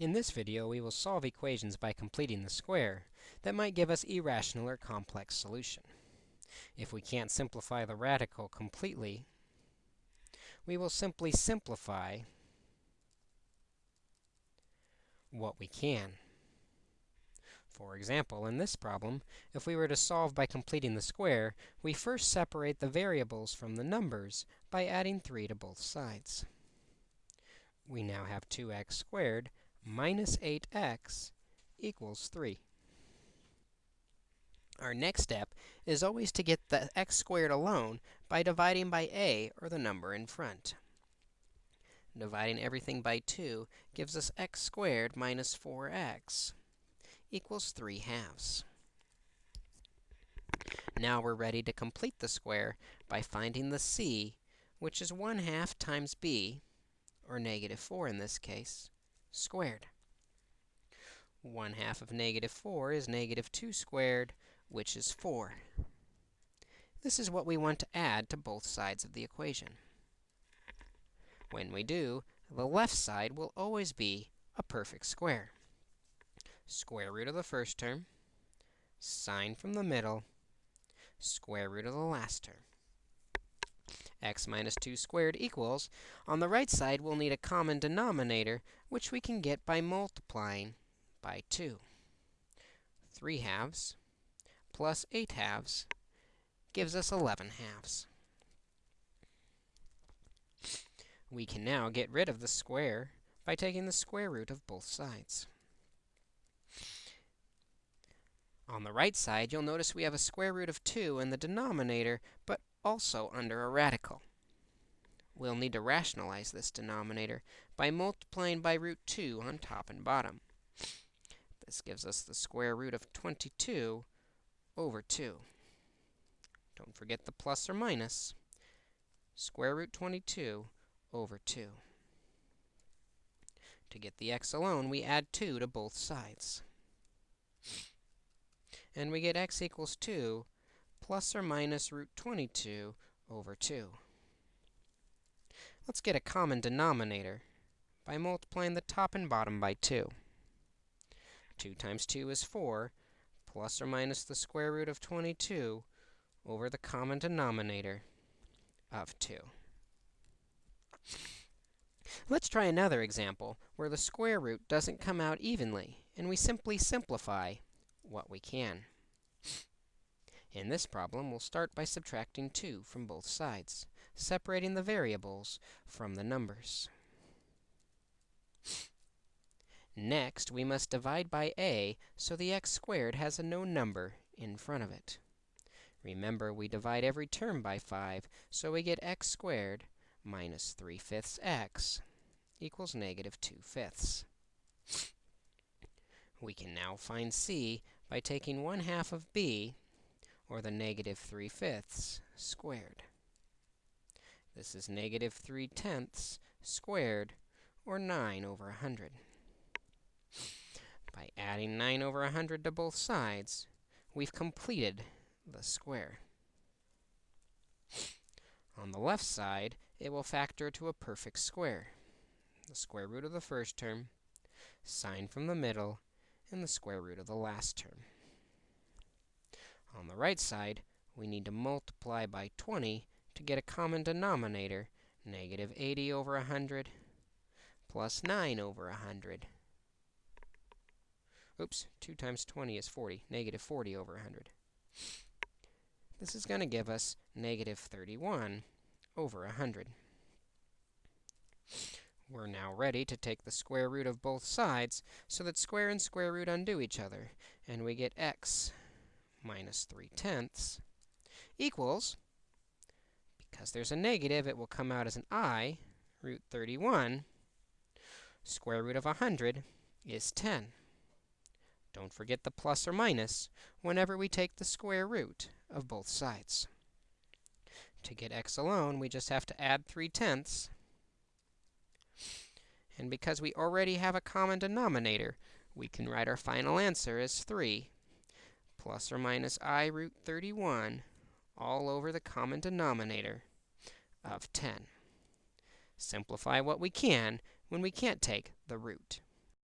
In this video, we will solve equations by completing the square that might give us irrational or complex solution. If we can't simplify the radical completely, we will simply simplify what we can. For example, in this problem, if we were to solve by completing the square, we first separate the variables from the numbers by adding 3 to both sides. We now have 2x squared minus 8x equals 3. Our next step is always to get the x squared alone by dividing by a, or the number in front. Dividing everything by 2 gives us x squared minus 4x equals 3 halves. Now we're ready to complete the square by finding the c, which is 1 half times b, or negative 4 in this case, squared. 1 half of negative 4 is negative 2 squared, which is 4. This is what we want to add to both sides of the equation. When we do, the left side will always be a perfect square. Square root of the first term, sign from the middle, square root of the last term x minus 2 squared equals, on the right side, we'll need a common denominator, which we can get by multiplying by 2. 3 halves plus 8 halves gives us 11 halves. We can now get rid of the square by taking the square root of both sides. On the right side, you'll notice we have a square root of 2 in the denominator, but also under a radical. We'll need to rationalize this denominator by multiplying by root 2 on top and bottom. This gives us the square root of 22 over 2. Don't forget the plus or minus. Square root 22 over 2. To get the x alone, we add 2 to both sides. And we get x equals 2 plus or minus root 22 over 2. Let's get a common denominator by multiplying the top and bottom by 2. 2 times 2 is 4, plus or minus the square root of 22 over the common denominator of 2. Let's try another example where the square root doesn't come out evenly, and we simply simplify what we can. In this problem, we'll start by subtracting 2 from both sides, separating the variables from the numbers. Next, we must divide by a, so the x squared has a known number in front of it. Remember, we divide every term by 5, so we get x squared minus 3 fifths x equals negative 2 fifths. We can now find c by taking 1 half of b or the negative 3 fifths squared. This is negative 3 tenths squared, or 9 over 100. By adding 9 over 100 to both sides, we've completed the square. On the left side, it will factor to a perfect square. The square root of the first term, sign from the middle, and the square root of the last term. On the right side, we need to multiply by 20 to get a common denominator, negative 80 over 100 plus 9 over 100. Oops, 2 times 20 is 40, negative 40 over 100. This is going to give us negative 31 over 100. We're now ready to take the square root of both sides so that square and square root undo each other, and we get x minus 3 tenths equals, because there's a negative, it will come out as an i, root 31. Square root of 100 is 10. Don't forget the plus or minus whenever we take the square root of both sides. To get x alone, we just have to add 3 tenths. And because we already have a common denominator, we can write our final answer as 3 plus or minus i root 31 all over the common denominator of 10. Simplify what we can when we can't take the root.